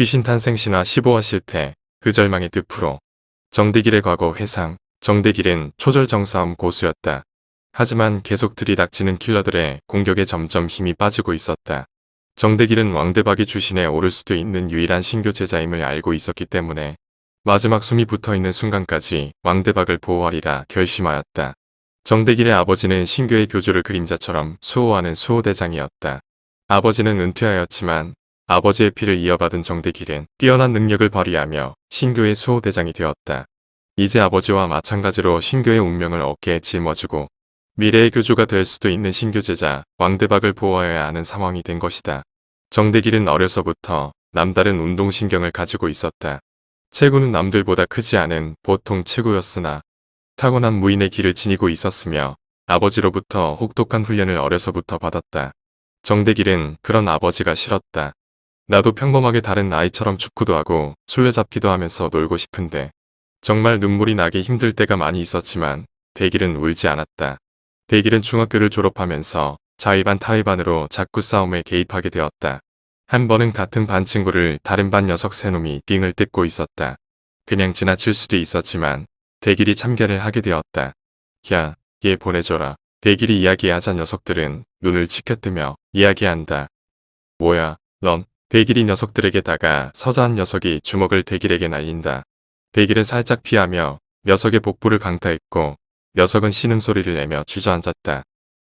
귀신 탄생 신화 15화 실패, 그 절망의 늪으로. 정대길의 과거 회상, 정대길은 초절정싸움 고수였다. 하지만 계속 들이닥치는 킬러들의 공격에 점점 힘이 빠지고 있었다. 정대길은 왕대박이 주신에 오를 수도 있는 유일한 신교 제자임을 알고 있었기 때문에 마지막 숨이 붙어있는 순간까지 왕대박을 보호하리라 결심하였다. 정대길의 아버지는 신교의 교주를 그림자처럼 수호하는 수호대장이었다. 아버지는 은퇴하였지만 아버지의 피를 이어받은 정대길은 뛰어난 능력을 발휘하며 신교의 수호대장이 되었다. 이제 아버지와 마찬가지로 신교의 운명을 어깨에 짊어지고 미래의 교주가 될 수도 있는 신교 제자 왕대박을 보호해야 하는 상황이 된 것이다. 정대길은 어려서부터 남다른 운동신경을 가지고 있었다. 체구는 남들보다 크지 않은 보통 체구였으나 타고난 무인의 길을 지니고 있었으며 아버지로부터 혹독한 훈련을 어려서부터 받았다. 정대길은 그런 아버지가 싫었다. 나도 평범하게 다른 아이처럼 축구도 하고 술래잡기도 하면서 놀고 싶은데 정말 눈물이 나기 힘들 때가 많이 있었지만 대길은 울지 않았다. 대길은 중학교를 졸업하면서 자위반 타위반으로 자꾸 싸움에 개입하게 되었다. 한 번은 같은 반 친구를 다른 반 녀석 세 놈이 빙을 뜯고 있었다. 그냥 지나칠 수도 있었지만 대길이 참견을 하게 되었다. 야, 얘 보내줘라. 대길이 이야기하자 녀석들은 눈을 치켜뜨며 이야기한다. 뭐야, 넌 대길이 녀석들에게 다가 서자한 녀석이 주먹을 대길에게 날린다. 대길은 살짝 피하며 녀석의 복부를 강타했고 녀석은 신음 소리를 내며 주저앉았다.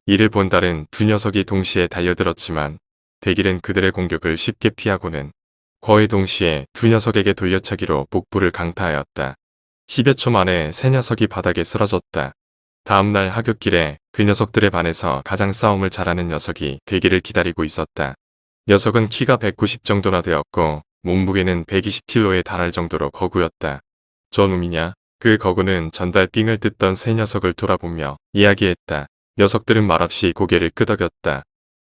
이를 본 달은 두 녀석이 동시에 달려들었지만 대길은 그들의 공격을 쉽게 피하고는 거의 동시에 두 녀석에게 돌려차기로 복부를 강타하였다. 10여 초 만에 세 녀석이 바닥에 쓰러졌다. 다음날 하굣길에 그 녀석들의 반에서 가장 싸움을 잘하는 녀석이 대길을 기다리고 있었다. 녀석은 키가 190 정도나 되었고 몸무게는 120kg에 달할 정도로 거구였다. 저 놈이냐? 그 거구는 전달 빙을 뜯던 세 녀석을 돌아보며 이야기했다. 녀석들은 말없이 고개를 끄덕였다.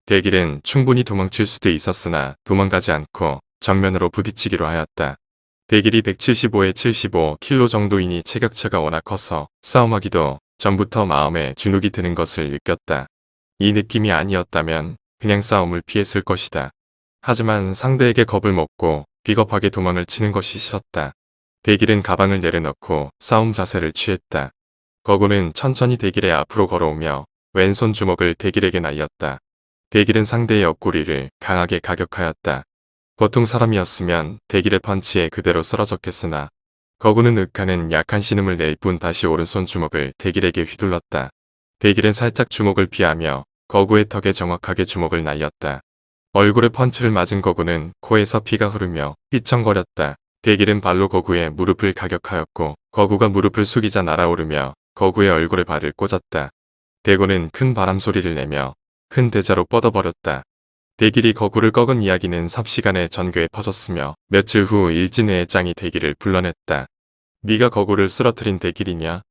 대길은 충분히 도망칠 수도 있었으나 도망가지 않고 정면으로 부딪히기로 하였다. 대길이 175에 75kg 정도이니 체격차가 워낙 커서 싸움하기도 전부터 마음에 주눅이 드는 것을 느꼈다. 이 느낌이 아니었다면 그냥 싸움을 피했을 것이다. 하지만 상대에게 겁을 먹고 비겁하게 도망을 치는 것이 싫었다. 대길은 가방을 내려놓고 싸움 자세를 취했다. 거구는 천천히 대길의 앞으로 걸어오며 왼손 주먹을 대길에게 날렸다. 대길은 상대의 옆구리를 강하게 가격하였다. 보통 사람이었으면 대길의 펀치에 그대로 쓰러졌겠으나 거구는 윽하는 약한 신음을 낼 뿐 다시 오른손 주먹을 대길에게 휘둘렀다. 대길은 살짝 주먹을 피하며 거구의 턱에 정확하게 주먹을 날렸다. 얼굴에 펀치를 맞은 거구는 코에서 피가 흐르며 휘청거렸다. 대길은 발로 거구의 무릎을 가격하였고 거구가 무릎을 숙이자 날아오르며 거구의 얼굴에 발을 꽂았다. 대구는 큰 바람 소리를 내며 큰 대자로 뻗어버렸다. 대길이 거구를 꺾은 이야기는 삽시간에 전교에 퍼졌으며 며칠 후 일진회의 짱이 대길을 불러냈다. 네가 거구를 쓰러뜨린 대길이냐?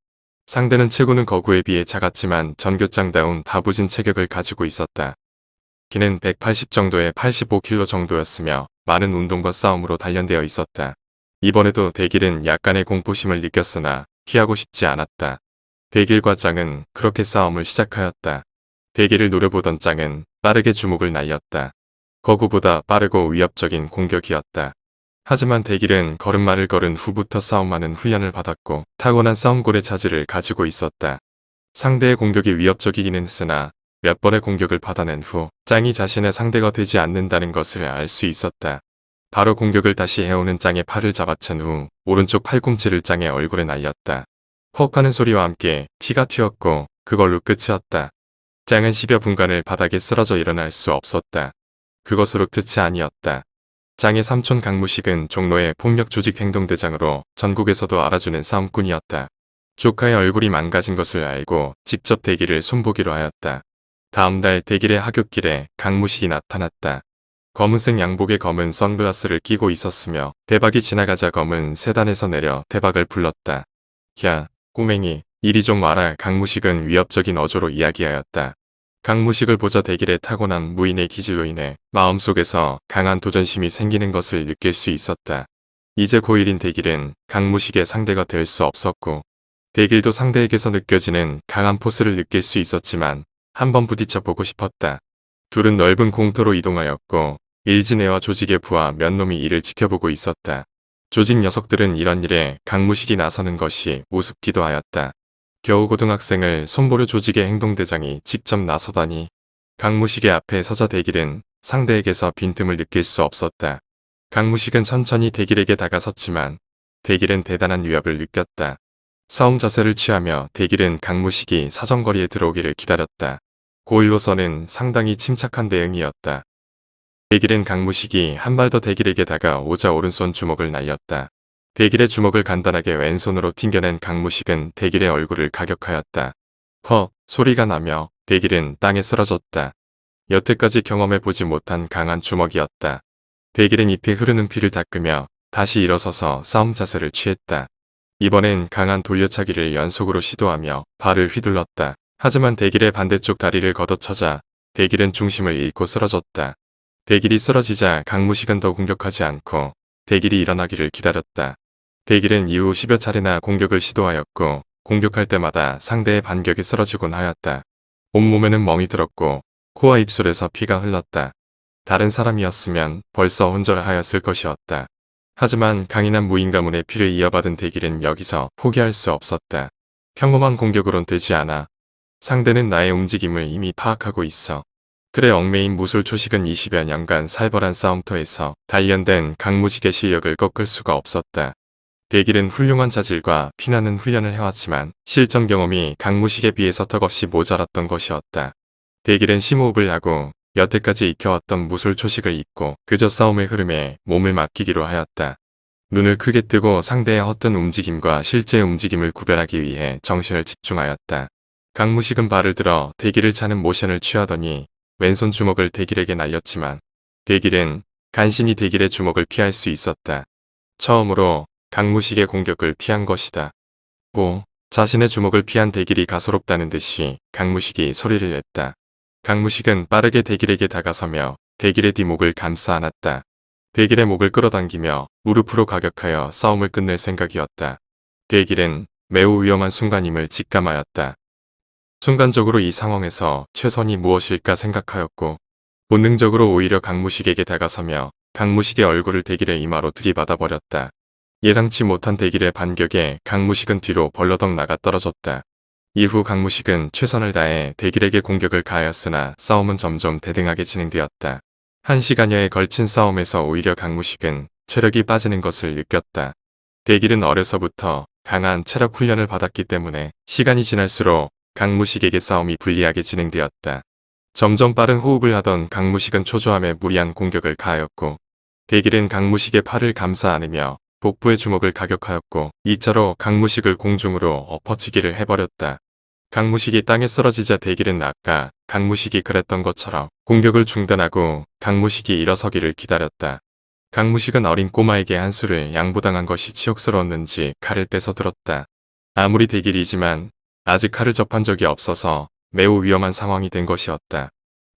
상대는 체구는 거구에 비해 작았지만 전교장다운 다부진 체격을 가지고 있었다. 키는 180 정도의 85kg 정도였으며 많은 운동과 싸움으로 단련되어 있었다. 이번에도 대길은 약간의 공포심을 느꼈으나 피하고 싶지 않았다. 대길과 짱은 그렇게 싸움을 시작하였다. 대길을 노려보던 짱은 빠르게 주목을 날렸다. 거구보다 빠르고 위협적인 공격이었다. 하지만 대길은 걸음마를 걸은 후부터 싸움하는 훈련을 받았고 타고난 싸움골의 자질을 가지고 있었다. 상대의 공격이 위협적이기는 했으나 몇 번의 공격을 받아낸 후 짱이 자신의 상대가 되지 않는다는 것을 알 수 있었다. 바로 공격을 다시 해오는 짱의 팔을 잡아챈 후 오른쪽 팔꿈치를 짱의 얼굴에 날렸다. 퍽 하는 소리와 함께 피가 튀었고 그걸로 끝이었다. 짱은 10여 분간을 바닥에 쓰러져 일어날 수 없었다. 그것으로 끝이 아니었다. 짱의 삼촌 강무식은 종로의 폭력조직행동대장으로 전국에서도 알아주는 싸움꾼이었다. 조카의 얼굴이 망가진 것을 알고 직접 대기를 손보기로 하였다. 다음 달 대길의 하굣길에 강무식이 나타났다. 검은색 양복에 검은 선글라스를 끼고 있었으며 대박이 지나가자 검은 세단에서 내려 대박을 불렀다. 야, 꼬맹이, 이리 좀 와라 강무식은 위협적인 어조로 이야기하였다. 강무식을 보자 대길에 타고난 무인의 기질로 인해 마음속에서 강한 도전심이 생기는 것을 느낄 수 있었다. 이제 고1인 대길은 강무식의 상대가 될 수 없었고 대길도 상대에게서 느껴지는 강한 포스를 느낄 수 있었지만 한번 부딪혀 보고 싶었다. 둘은 넓은 공터로 이동하였고 일진애와 조직의 부하 몇 놈이 이를 지켜보고 있었다. 조직 녀석들은 이런 일에 강무식이 나서는 것이 우습기도 하였다. 겨우 고등학생을 손보려 조직의 행동대장이 직접 나서다니 강무식의 앞에 서자 대길은 상대에게서 빈틈을 느낄 수 없었다. 강무식은 천천히 대길에게 다가섰지만 대길은 대단한 위협을 느꼈다. 싸움 자세를 취하며 대길은 강무식이 사정거리에 들어오기를 기다렸다. 고일로서는 상당히 침착한 대응이었다. 대길은 강무식이 한 발 더 대길에게 다가 오자 오른손 주먹을 날렸다. 대길의 주먹을 간단하게 왼손으로 튕겨낸 강무식은 대길의 얼굴을 가격하였다. 헉 소리가 나며 대길은 땅에 쓰러졌다. 여태까지 경험해보지 못한 강한 주먹이었다. 대길은 잎에 흐르는 피를 닦으며 다시 일어서서 싸움 자세를 취했다. 이번엔 강한 돌려차기를 연속으로 시도하며 발을 휘둘렀다. 하지만 대길의 반대쪽 다리를 걷어차자 대길은 중심을 잃고 쓰러졌다. 대길이 쓰러지자 강무식은 더 공격하지 않고 대길이 일어나기를 기다렸다. 대길은 이후 10여 차례나 공격을 시도하였고 공격할 때마다 상대의 반격에 쓰러지곤 하였다. 온몸에는 멍이 들었고 코와 입술에서 피가 흘렀다. 다른 사람이었으면 벌써 혼절하였을 것이었다. 하지만 강인한 무인 가문의 피를 이어받은 대길은 여기서 포기할 수 없었다. 평범한 공격으론 되지 않아. 상대는 나의 움직임을 이미 파악하고 있어. 그래 얽매인 무술 초식은 20여 년간 살벌한 싸움터에서 단련된 강무식의 실력을 꺾을 수가 없었다. 대길은 훌륭한 자질과 피나는 훈련을 해왔지만 실전 경험이 강무식에 비해서 턱없이 모자랐던 것이었다. 대길은 심호흡을 하고 여태까지 익혀왔던 무술 초식을 잊고 그저 싸움의 흐름에 몸을 맡기기로 하였다. 눈을 크게 뜨고 상대의 헛된 움직임과 실제 움직임을 구별하기 위해 정신을 집중하였다. 강무식은 발을 들어 대길을 차는 모션을 취하더니 왼손 주먹을 대길에게 날렸지만 대길은 간신히 대길의 주먹을 피할 수 있었다. 처음으로 강무식의 공격을 피한 것이다. 고 자신의 주먹을 피한 대길이 가소롭다는 듯이 강무식이 소리를 냈다. 강무식은 빠르게 대길에게 다가서며 대길의 뒷목을 감싸 안았다. 대길의 목을 끌어당기며 무릎으로 가격하여 싸움을 끝낼 생각이었다. 대길은 매우 위험한 순간임을 직감하였다. 순간적으로 이 상황에서 최선이 무엇일까 생각하였고 본능적으로 오히려 강무식에게 다가서며 강무식의 얼굴을 대길의 이마로 들이받아 버렸다. 예상치 못한 대길의 반격에 강무식은 뒤로 벌러덩 나가 떨어졌다. 이후 강무식은 최선을 다해 대길에게 공격을 가하였으나 싸움은 점점 대등하게 진행되었다. 한 시간여에 걸친 싸움에서 오히려 강무식은 체력이 빠지는 것을 느꼈다. 대길은 어려서부터 강한 체력 훈련을 받았기 때문에 시간이 지날수록 강무식에게 싸움이 불리하게 진행되었다. 점점 빠른 호흡을 하던 강무식은 초조함에 무리한 공격을 가하였고 대길은 강무식의 팔을 감싸 안으며 복부의 주먹을 가격하였고 2차로 강무식을 공중으로 엎어치기를 해버렸다. 강무식이 땅에 쓰러지자 대길은 아까 강무식이 그랬던 것처럼 공격을 중단하고 강무식이 일어서기를 기다렸다. 강무식은 어린 꼬마에게 한 수를 양보당한 것이 치욕스러웠는지 칼을 빼서 들었다. 아무리 대길이지만 아직 칼을 접한 적이 없어서 매우 위험한 상황이 된 것이었다.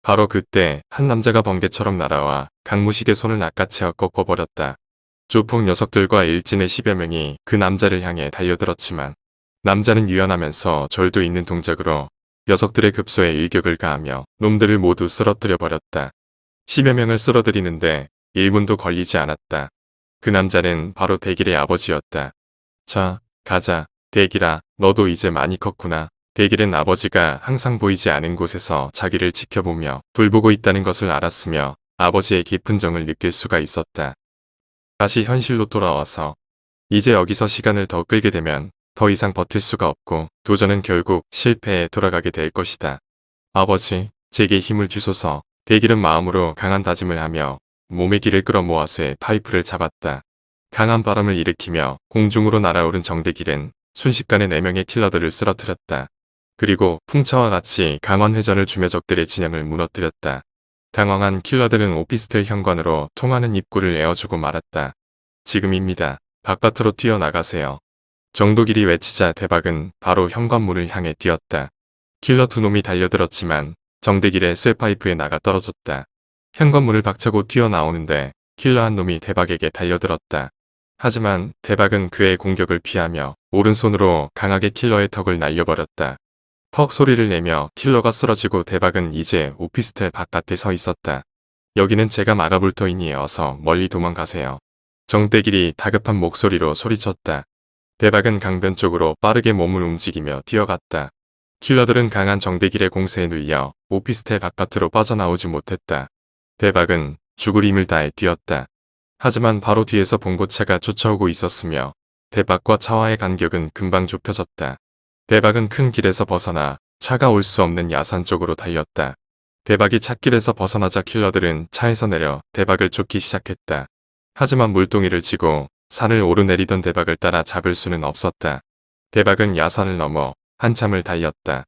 바로 그때 한 남자가 번개처럼 날아와 강무식의 손을 낚아채어 꺾어버렸다. 조폭 녀석들과 일진의 10여 명이 그 남자를 향해 달려들었지만 남자는 유연하면서 절도 있는 동작으로 녀석들의 급소에 일격을 가하며 놈들을 모두 쓰러뜨려 버렸다. 10여 명을 쓰러뜨리는데 1분도 걸리지 않았다. 그 남자는 바로 대길의 아버지였다. 자, 가자. 대길아, 너도 이제 많이 컸구나. 대길은 아버지가 항상 보이지 않은 곳에서 자기를 지켜보며 불보고 있다는 것을 알았으며 아버지의 깊은 정을 느낄 수가 있었다. 다시 현실로 돌아와서 이제 여기서 시간을 더 끌게 되면 더 이상 버틸 수가 없고 도전은 결국 실패에 돌아가게 될 것이다. 아버지, 제게 힘을 주소서 대길은 마음으로 강한 다짐을 하며 몸의 길을 끌어모아서 파이프를 잡았다. 강한 바람을 일으키며 공중으로 날아오른 정대길은 순식간에 4명의 킬러들을 쓰러뜨렸다. 그리고 풍차와 같이 강원 회전을 주며 적들의 진영을 무너뜨렸다. 당황한 킬러들은 오피스텔 현관으로 통하는 입구를 에어주고 말았다. 지금입니다. 바깥으로 뛰어나가세요. 정도길이 외치자 대박은 바로 현관문을 향해 뛰었다. 킬러 두 놈이 달려들었지만 정대길의 쇠파이프에 나가 떨어졌다. 현관문을 박차고 뛰어나오는데 킬러 한 놈이 대박에게 달려들었다. 하지만 대박은 그의 공격을 피하며 오른손으로 강하게 킬러의 턱을 날려버렸다. 퍽 소리를 내며 킬러가 쓰러지고 대박은 이제 오피스텔 바깥에 서 있었다. 여기는 제가 막아볼 터이니 어서 멀리 도망가세요. 정대길이 다급한 목소리로 소리쳤다. 대박은 강변 쪽으로 빠르게 몸을 움직이며 뛰어갔다. 킬러들은 강한 정대길의 공세에 눌려 오피스텔 바깥으로 빠져나오지 못했다. 대박은 죽을 힘을 다해 뛰었다. 하지만 바로 뒤에서 봉고차가 쫓아오고 있었으며 대박과 차와의 간격은 금방 좁혀졌다. 대박은 큰 길에서 벗어나 차가 올 수 없는 야산 쪽으로 달렸다. 대박이 찻길에서 벗어나자 킬러들은 차에서 내려 대박을 쫓기 시작했다. 하지만 물동이를 쥐고 산을 오르내리던 대박을 따라 잡을 수는 없었다. 대박은 야산을 넘어 한참을 달렸다.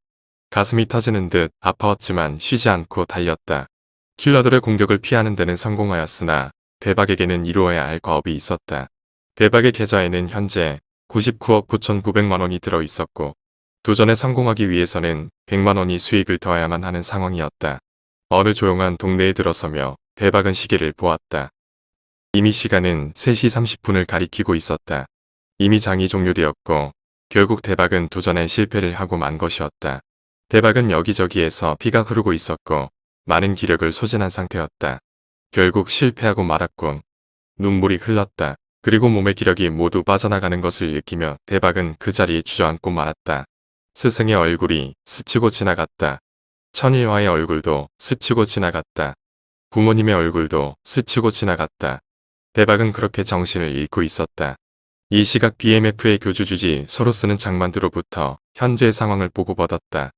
가슴이 터지는 듯 아파왔지만 쉬지 않고 달렸다. 킬러들의 공격을 피하는 데는 성공하였으나 대박에게는 이루어야 할 과업이 있었다. 대박의 계좌에는 현재 99억 9,900만 원이 들어 있었고 도전에 성공하기 위해서는 100만 원이 수익을 더해야만 하는 상황이었다. 어느 조용한 동네에 들어서며 대박은 시계를 보았다. 이미 시간은 3시 30분을 가리키고 있었다. 이미 장이 종료되었고 결국 대박은 도전에 실패를 하고 만 것이었다. 대박은 여기저기에서 피가 흐르고 있었고 많은 기력을 소진한 상태였다. 결국 실패하고 말았군. 눈물이 흘렀다. 그리고 몸의 기력이 모두 빠져나가는 것을 느끼며 대박은 그 자리에 주저앉고 말았다. 스승의 얼굴이 스치고 지나갔다. 천일화의 얼굴도 스치고 지나갔다. 부모님의 얼굴도 스치고 지나갔다. 대박은 그렇게 정신을 잃고 있었다. 이 시각 BMF의 교주주지 소로스는 장만두로부터 현재의 상황을 보고받았다.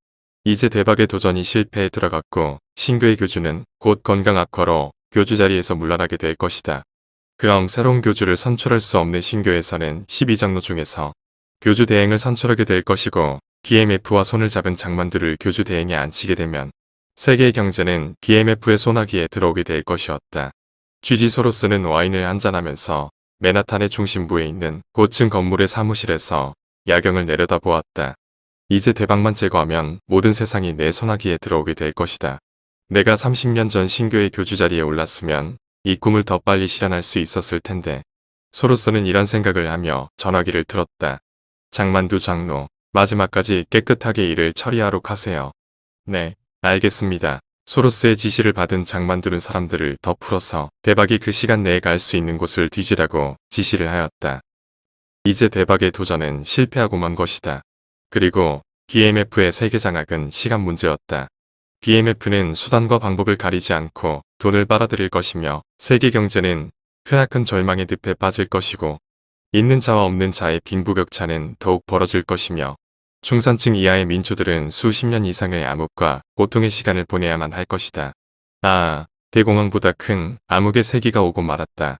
이제 대박의 도전이 실패에 들어갔고 신교의 교주는 곧 건강 악화로 교주 자리에서 물러나게 될 것이다. 그럼 새로운 교주를 선출할 수 없는 신교에서는 12장로 중에서 교주 대행을 선출하게 될 것이고 BMF와 손을 잡은 장만두를 교주 대행에 앉히게 되면 세계의 경제는 BMF의 소나기에 들어오게 될 것이었다. 쥐지 소로스는 와인을 한잔하면서 맨하탄의 중심부에 있는 고층 건물의 사무실에서 야경을 내려다보았다. 이제 대박만 제거하면 모든 세상이 내 소나기에 들어오게 될 것이다. 내가 30년 전 신교의 교주 자리에 올랐으면 이 꿈을 더 빨리 실현할 수 있었을 텐데. 소로스는 이런 생각을 하며 전화기를 틀었다. 장만두 장로, 마지막까지 깨끗하게 일을 처리하러 가세요. 네, 알겠습니다. 소로스의 지시를 받은 장만두는 사람들을 더 풀어서 대박이 그 시간 내에 갈 수 있는 곳을 뒤지라고 지시를 하였다. 이제 대박의 도전은 실패하고 만 것이다. 그리고 BMF의 세계 장악은 시간 문제였다. BMF는 수단과 방법을 가리지 않고 돈을 빨아들일 것이며 세계 경제는 크나큰 절망의 늪에 빠질 것이고 있는 자와 없는 자의 빈부격차는 더욱 벌어질 것이며 중산층 이하의 민초들은 수십 년 이상의 암흑과 고통의 시간을 보내야만 할 것이다. 아, 대공황보다 큰 암흑의 세기가 오고 말았다.